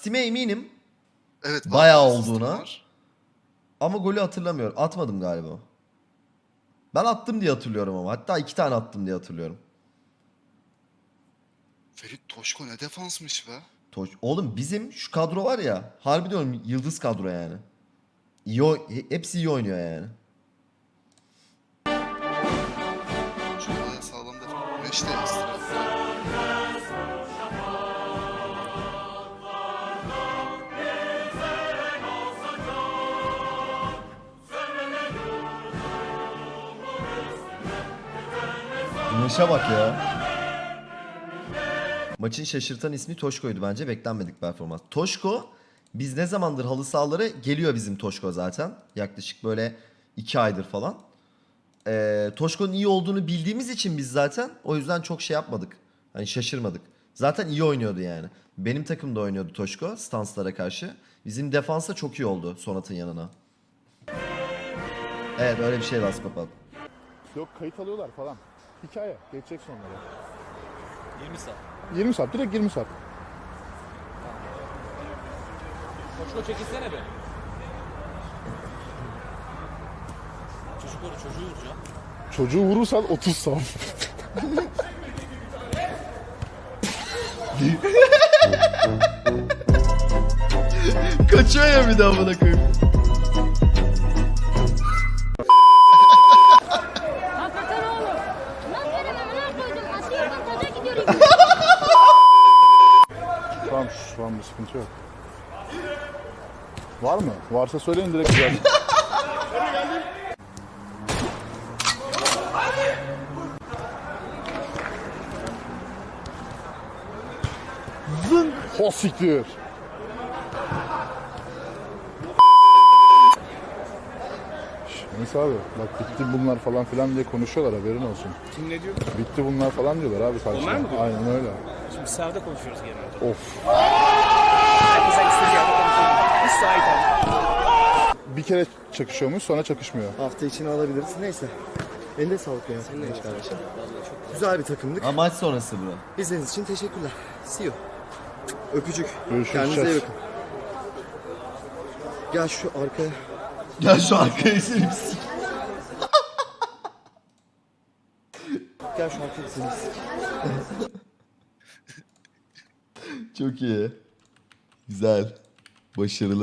Steam'e eminim Evet. Bayağı olduğuna. var. ama golü hatırlamıyorum. Atmadım galiba. Ben attım diye hatırlıyorum ama. Hatta iki tane attım diye hatırlıyorum. Ferit Toşko ne defansmış be. Toş- Oğlum bizim şu kadro var ya. Harbi diyorum yıldız kadro yani. İyi, hepsi iyi oynuyor yani. Güneşe bak ya. Maçın şaşırtan ismi Toşko'ydu bence. Beklenmedik performans. Toşko biz ne zamandır halı sahalara geliyor bizim Toşko zaten. Yaklaşık böyle iki aydır falan. Ee, Toşko'nun iyi olduğunu bildiğimiz için biz zaten o yüzden çok şey yapmadık. Hani şaşırmadık. Zaten iyi oynuyordu yani. Benim takımda oynuyordu Toşko stanslara karşı. Bizim defansa çok iyi oldu Sonat'ın yanına. Evet öyle bir şey Laskopat. Yok kayıt alıyorlar falan. Hikaye. Geçecek sonlara. 20 saat. 20 saat. Direkt 20 saat. Koşko çekilsene be. Çocukları çocuğu vuracağım. Çocuğu vurursan 30 saat. Kaçıyor ya bir daha bana koyayım. Tamam şu an bir sıkıntı yok. Var mı? Varsa söyleyin direkt güzel. Zın. Ho siktir. Neyse abi bak bitti bunlar falan filan diye konuşuyorlar haberin olsun. Kim ne diyor? Bitti bunlar falan diyorlar abi karşıda. Onlar mı diyor? Aynen öyle. Şimdi sahada konuşuyoruz genelde. Of. Herkes istediği yerde konuşuyor. Biz sahip abi. Bir kere çakışıyormuş sonra çakışmıyor. Hafta içine alabiliriz. Neyse. Eline sağlık ya. Kardeş kardeşim. Güzel bir takımdık. Ha, maç sonrası bu. İzlediğiniz için teşekkürler. See you. Öpücük. Görüşürüz, Kendinize iyi bakın. Gel şu arkaya. Gel şu arkaya sik- Gel şu arkaya sik. Çok iyi. Güzel. Başarılı.